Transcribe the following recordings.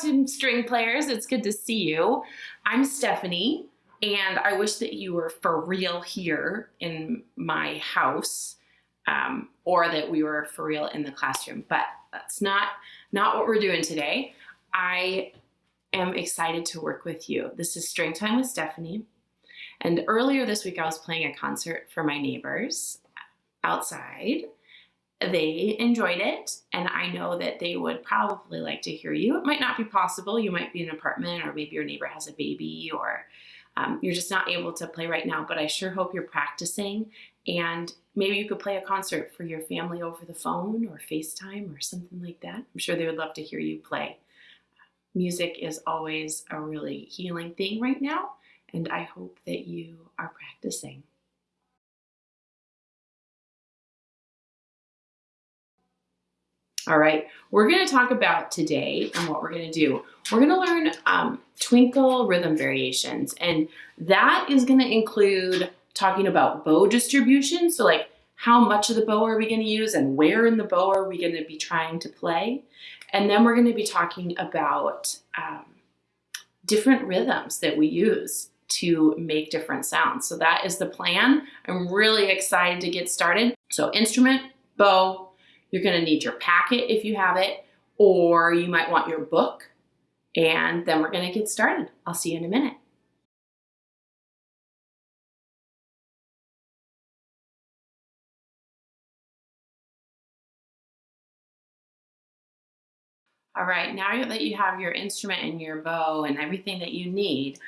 String players. It's good to see you. I'm Stephanie, and I wish that you were for real here in my house, um, or that we were for real in the classroom. But that's not not what we're doing today. I am excited to work with you. This is String Time with Stephanie. And earlier this week, I was playing a concert for my neighbors outside they enjoyed it and I know that they would probably like to hear you. It might not be possible. You might be in an apartment or maybe your neighbor has a baby or um, you're just not able to play right now, but I sure hope you're practicing and maybe you could play a concert for your family over the phone or FaceTime or something like that. I'm sure they would love to hear you play. Music is always a really healing thing right now and I hope that you are practicing. All right, we're going to talk about today and what we're going to do. We're going to learn um, twinkle rhythm variations, and that is going to include talking about bow distribution. So like how much of the bow are we going to use and where in the bow are we going to be trying to play? And then we're going to be talking about um, different rhythms that we use to make different sounds. So that is the plan. I'm really excited to get started. So instrument, bow, you're gonna need your packet if you have it, or you might want your book, and then we're gonna get started. I'll see you in a minute. All right, now that you have your instrument and your bow and everything that you need,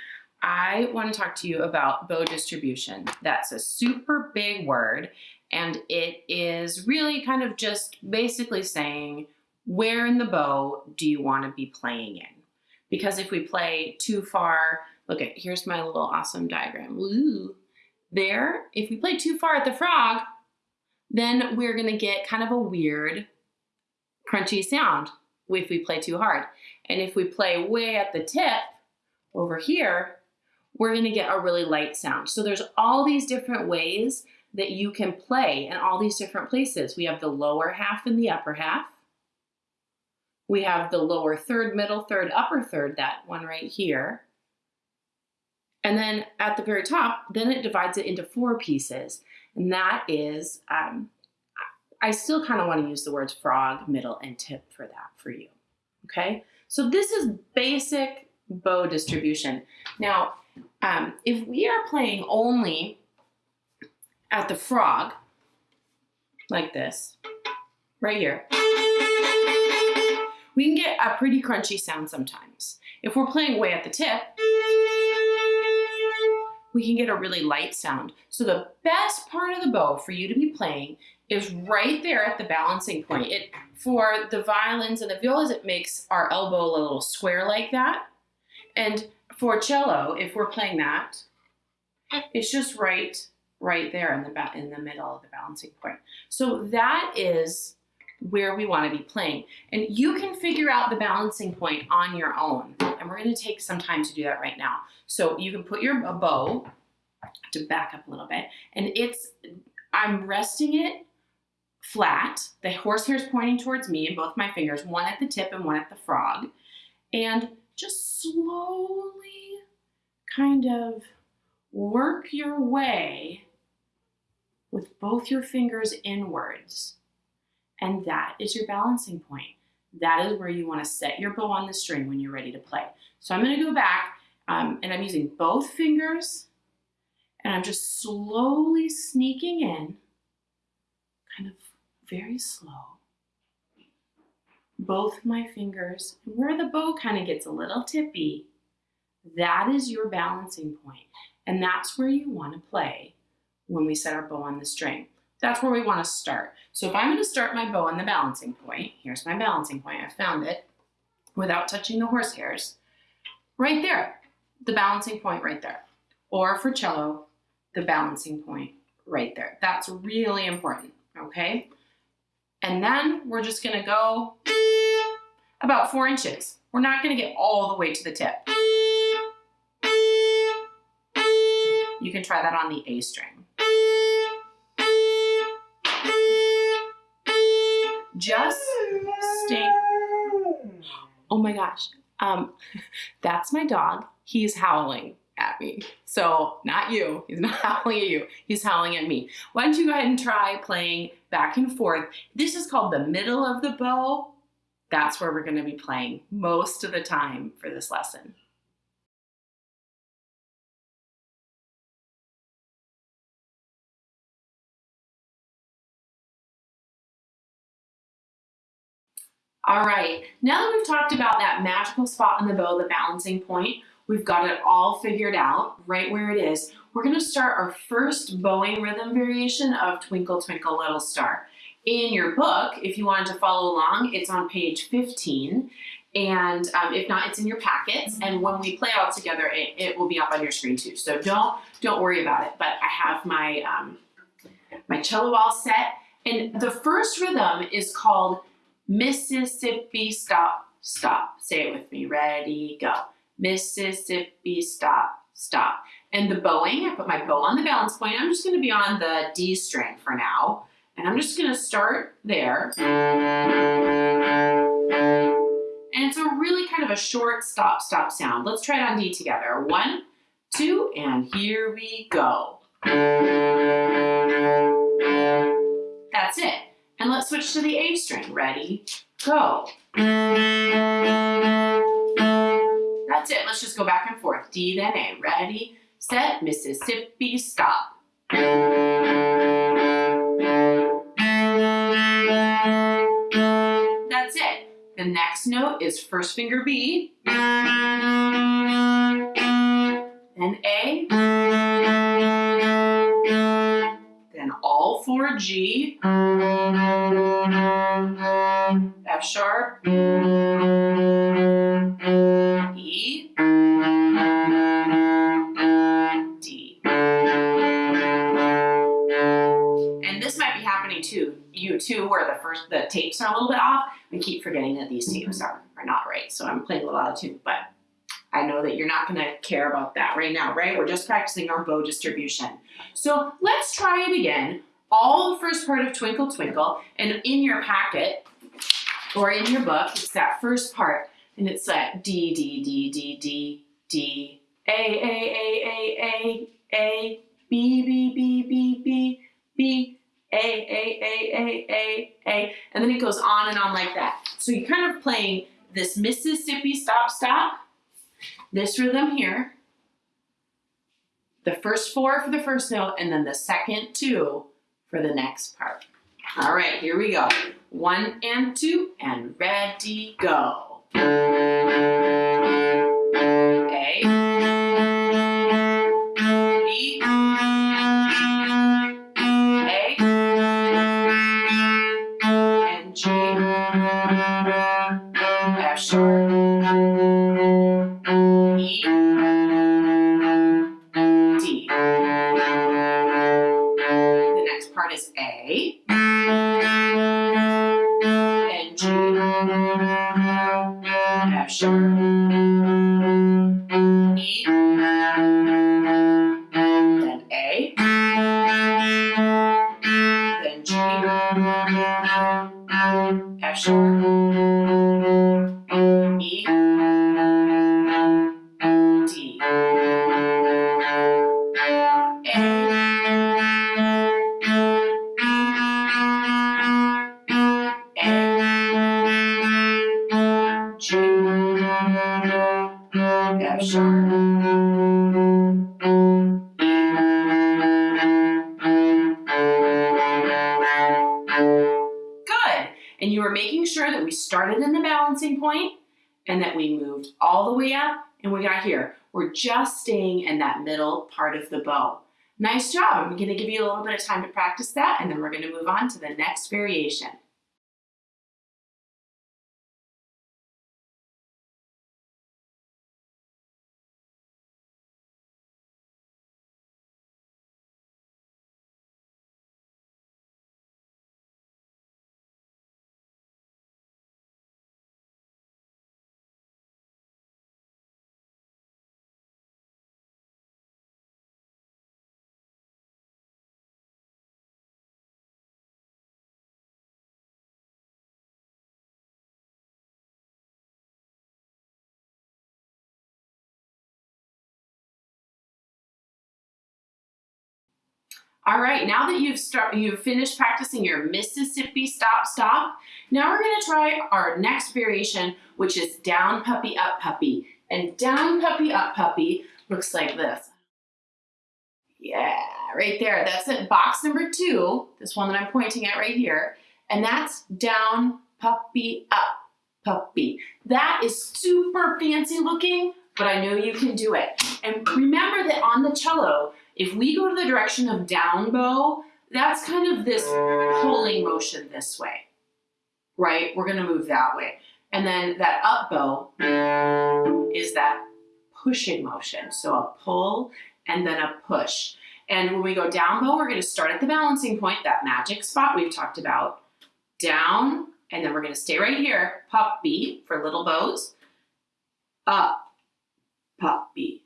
I want to talk to you about bow distribution. That's a super big word and it is really kind of just basically saying, where in the bow do you want to be playing in? Because if we play too far, look at, here's my little awesome diagram. Ooh, there, if we play too far at the frog, then we're gonna get kind of a weird crunchy sound if we play too hard. And if we play way at the tip over here, we're gonna get a really light sound. So there's all these different ways that you can play in all these different places. We have the lower half and the upper half. We have the lower third, middle third, upper third, that one right here. And then at the very top, then it divides it into four pieces. And that is, um, I still kind of want to use the words frog, middle, and tip for that for you. Okay, so this is basic bow distribution. Now, um, if we are playing only at the frog, like this, right here, we can get a pretty crunchy sound sometimes. If we're playing way at the tip, we can get a really light sound. So the best part of the bow for you to be playing is right there at the balancing point. It For the violins and the violas, it makes our elbow a little square like that. And for cello, if we're playing that, it's just right right there in the, in the middle of the balancing point. So that is where we want to be playing. And you can figure out the balancing point on your own. And we're going to take some time to do that right now. So you can put your bow, to back up a little bit, and it's, I'm resting it flat. The horsehair is pointing towards me and both my fingers, one at the tip and one at the frog. And just slowly kind of work your way with both your fingers inwards. And that is your balancing point. That is where you want to set your bow on the string when you're ready to play. So I'm going to go back um, and I'm using both fingers and I'm just slowly sneaking in, kind of very slow. Both my fingers, where the bow kind of gets a little tippy, that is your balancing point. And that's where you want to play when we set our bow on the string. That's where we want to start. So if I'm going to start my bow on the balancing point, here's my balancing point, I found it, without touching the horsehairs, right there, the balancing point right there. Or for cello, the balancing point right there. That's really important, okay? And then we're just gonna go about four inches. We're not gonna get all the way to the tip. You can try that on the A string. Just stay. Oh my gosh. Um, that's my dog. He's howling at me. So not you. He's not howling at you. He's howling at me. Why don't you go ahead and try playing back and forth. This is called the middle of the bow. That's where we're going to be playing most of the time for this lesson. All right, now that we've talked about that magical spot on the bow, the balancing point, we've got it all figured out right where it is. We're gonna start our first bowing rhythm variation of Twinkle Twinkle Little Star. In your book, if you wanted to follow along, it's on page 15. And um, if not, it's in your packets. And when we play all together, it, it, will be up on your screen too. So don't don't worry about it. But I have my um, my cello all set. And the first rhythm is called Mississippi stop, stop. Say it with me. Ready, go. Mississippi stop, stop. And the bowing, I put my bow on the balance point. I'm just going to be on the D string for now. And I'm just going to start there. And it's a really kind of a short stop, stop sound. Let's try it on D together. One, two, and here we go. That's it. And let's switch to the A string. Ready, go. That's it. Let's just go back and forth. D, then A. Ready, set, Mississippi, stop. That's it. The next note is first finger B, then A, all four G, F sharp, E, D. And this might be happening to you too, where the first the tapes are a little bit off. I keep forgetting that these tapes are, are not right. So I'm playing a little out of tune, but I know that you're not gonna care about that right now, right? We're just practicing our bow distribution. So let's try it again. All the first part of Twinkle Twinkle, and in your packet, or in your book, it's that first part, and it's that D, D, D, D, D, D, A, A, A, A, A, A, B, B, B, B, B, B, A, A, A, A, A, A, and then it goes on and on like that. So you're kind of playing this Mississippi stop, stop, this rhythm here, the first four for the first note, and then the second two for the next part. All right, here we go. One and two, and ready, go. Started in the balancing point and that we moved all the way up and we got here. We're just staying in that middle part of the bow. Nice job. I'm going to give you a little bit of time to practice that and then we're going to move on to the next variation. All right, now that you've start, you've finished practicing your Mississippi stop stop, now we're gonna try our next variation, which is down puppy up puppy. And down puppy up puppy looks like this. Yeah, right there. That's it, box number two, this one that I'm pointing at right here. And that's down puppy up puppy. That is super fancy looking, but I know you can do it. And remember that on the cello, if we go to the direction of down bow, that's kind of this pulling motion this way, right? We're gonna move that way. And then that up bow is that pushing motion. So a pull and then a push. And when we go down bow, we're gonna start at the balancing point, that magic spot we've talked about. Down, and then we're gonna stay right here, puppy for little bows, up, puppy,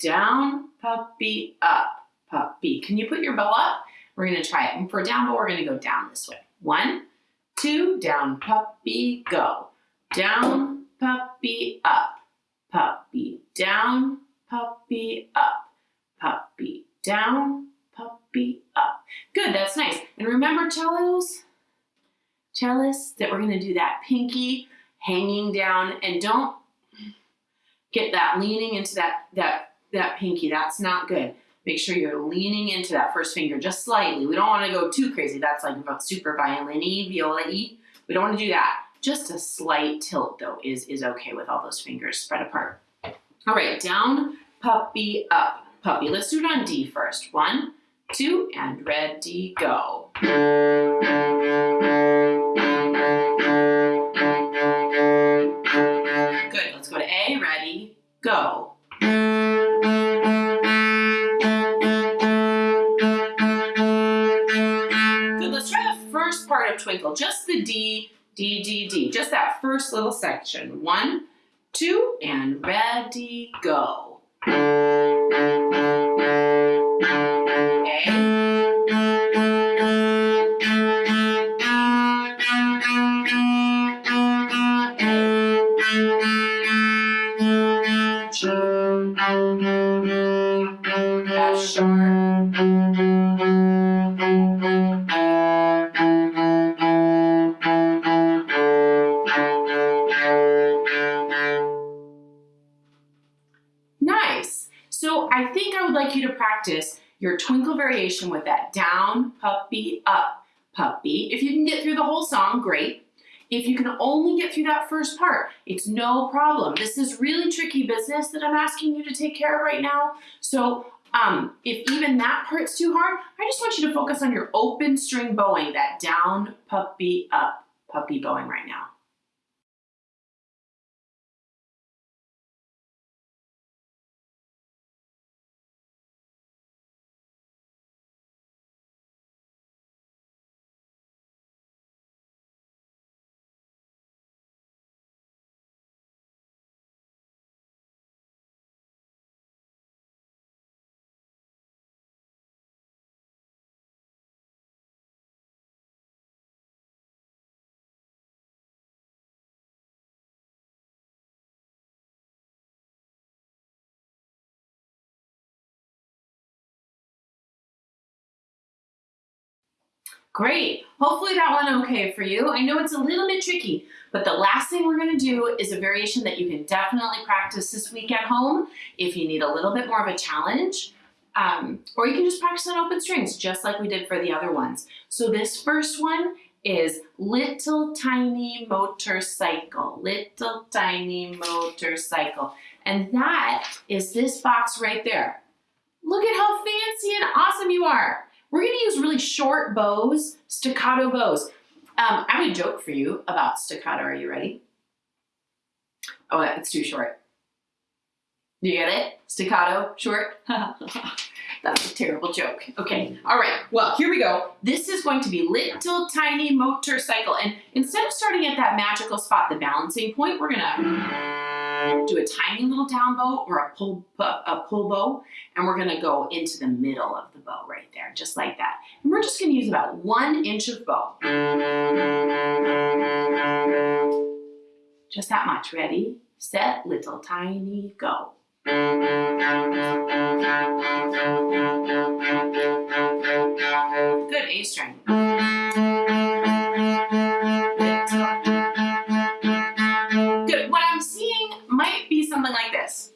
down, puppy, up, puppy. Can you put your bow up? We're gonna try it. And for down bow, we're gonna go down this way. One, two, down, puppy, go. Down, puppy, up, puppy, down, puppy, up, puppy, down, puppy, up. Good, that's nice. And remember cellos, cellists, that we're gonna do that pinky hanging down and don't get that leaning into that, that, that pinky. That's not good. Make sure you're leaning into that first finger just slightly. We don't wanna go too crazy. That's like super violin-y, viola-y. We don't wanna do that. Just a slight tilt though is, is okay with all those fingers spread apart. All right, down, puppy, up, puppy. Let's do it on D first. One, two, and ready, go. Part of Twinkle, just the D, D, D, D, just that first little section. One, two, and ready, go. I think I would like you to practice your twinkle variation with that down, puppy, up, puppy. If you can get through the whole song, great. If you can only get through that first part, it's no problem. This is really tricky business that I'm asking you to take care of right now. So um, if even that part's too hard, I just want you to focus on your open string bowing, that down, puppy, up, puppy bowing right now. Great. Hopefully that went okay for you. I know it's a little bit tricky, but the last thing we're gonna do is a variation that you can definitely practice this week at home if you need a little bit more of a challenge. Um, or you can just practice on open strings, just like we did for the other ones. So this first one is little tiny motorcycle, little tiny motorcycle. And that is this box right there. Look at how fancy and awesome you are. We're gonna use really short bows, staccato bows. Um, I have a joke for you about staccato. Are you ready? Oh, it's too short. Do you get it? Staccato, short? That's a terrible joke. Okay, all right, well, here we go. This is going to be little tiny motorcycle. And instead of starting at that magical spot, the balancing point, we're gonna do a tiny little down bow or a pull, a pull bow, and we're gonna go into the middle of the bow right there, just like that. And we're just gonna use about one inch of bow. Just that much, ready, set, little tiny, go. Good, A string. This.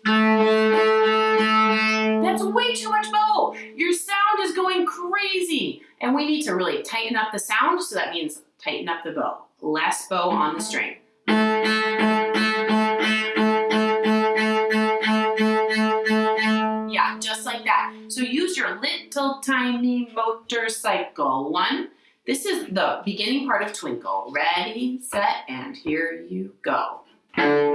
That's way too much bow. Your sound is going crazy. And we need to really tighten up the sound, so that means tighten up the bow. Less bow on the string. Yeah, just like that. So use your little tiny motorcycle. One, this is the beginning part of Twinkle. Ready, set, and here you go. Tiny.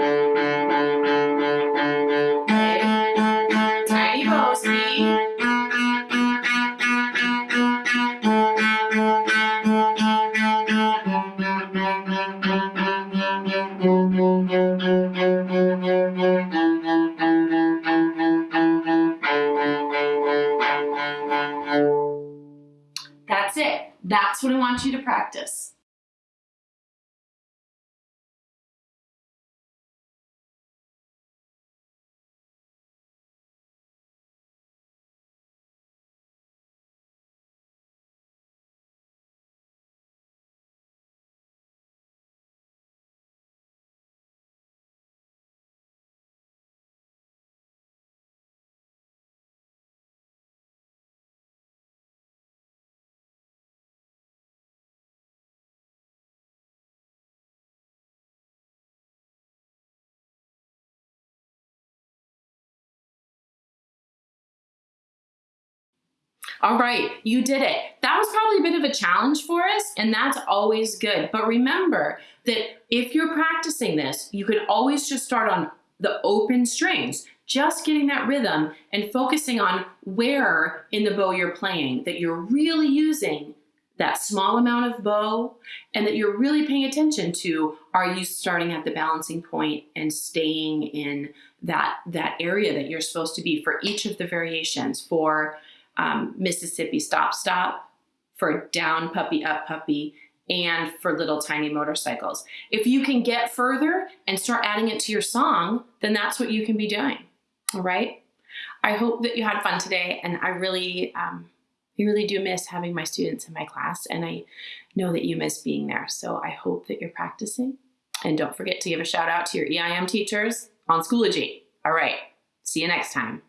That's it. That's what I want you to practice. All right, you did it. That was probably a bit of a challenge for us, and that's always good. But remember that if you're practicing this, you can always just start on the open strings, just getting that rhythm and focusing on where in the bow you're playing, that you're really using that small amount of bow and that you're really paying attention to are you starting at the balancing point and staying in that that area that you're supposed to be for each of the variations for um, Mississippi stop stop for down puppy up puppy and for little tiny motorcycles if you can get further and start adding it to your song then that's what you can be doing all right I hope that you had fun today and I really um, I really do miss having my students in my class and I know that you miss being there. So I hope that you're practicing and don't forget to give a shout out to your EIM teachers on Schoology. All right, see you next time.